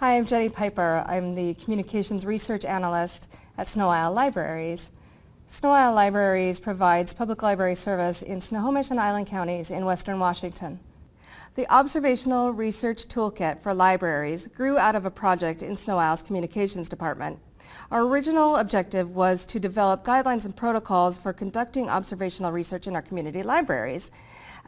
Hi, I'm Jenny Piper. I'm the Communications Research Analyst at Sno-Isle Libraries. Sno-Isle Libraries provides public library service in Snohomish and Island counties in western Washington. The Observational Research Toolkit for Libraries grew out of a project in Sno-Isle's Communications Department. Our original objective was to develop guidelines and protocols for conducting observational research in our community libraries.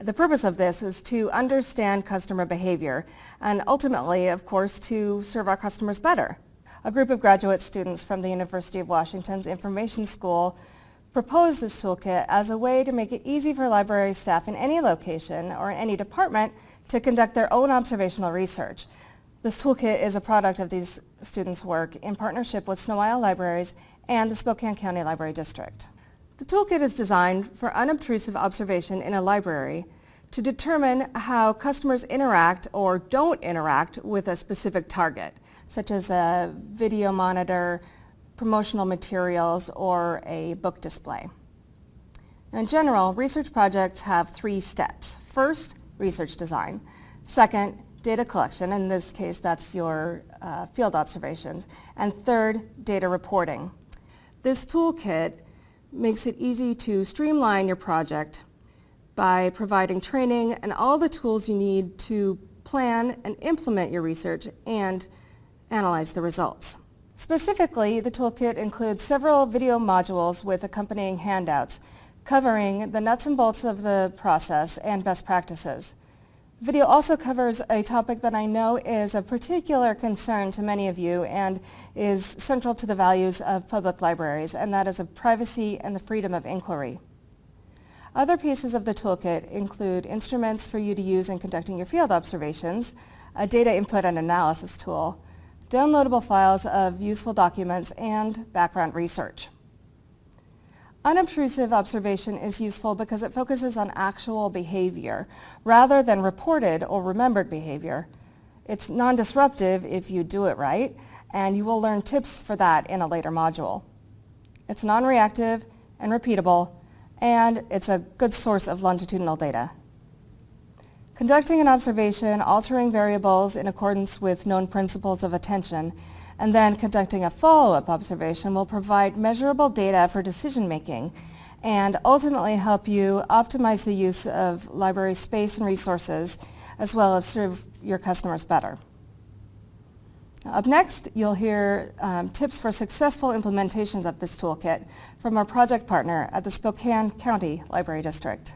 The purpose of this is to understand customer behavior and ultimately, of course, to serve our customers better. A group of graduate students from the University of Washington's Information School proposed this toolkit as a way to make it easy for library staff in any location or in any department to conduct their own observational research. This toolkit is a product of these students' work in partnership with Sno-Isle Libraries and the Spokane County Library District. The toolkit is designed for unobtrusive observation in a library to determine how customers interact or don't interact with a specific target, such as a video monitor, promotional materials, or a book display. Now, in general, research projects have three steps. First, research design. Second, data collection. In this case, that's your uh, field observations. And third, data reporting. This toolkit makes it easy to streamline your project by providing training and all the tools you need to plan and implement your research and analyze the results. Specifically, the toolkit includes several video modules with accompanying handouts covering the nuts and bolts of the process and best practices. The video also covers a topic that I know is a particular concern to many of you and is central to the values of public libraries, and that is of privacy and the freedom of inquiry. Other pieces of the toolkit include instruments for you to use in conducting your field observations, a data input and analysis tool, downloadable files of useful documents, and background research. Unobtrusive observation is useful because it focuses on actual behavior rather than reported or remembered behavior. It's non-disruptive if you do it right, and you will learn tips for that in a later module. It's non-reactive and repeatable, and it's a good source of longitudinal data. Conducting an observation, altering variables in accordance with known principles of attention, and then conducting a follow-up observation will provide measurable data for decision making and ultimately help you optimize the use of library space and resources as well as serve your customers better. Up next, you'll hear um, tips for successful implementations of this toolkit from our project partner at the Spokane County Library District.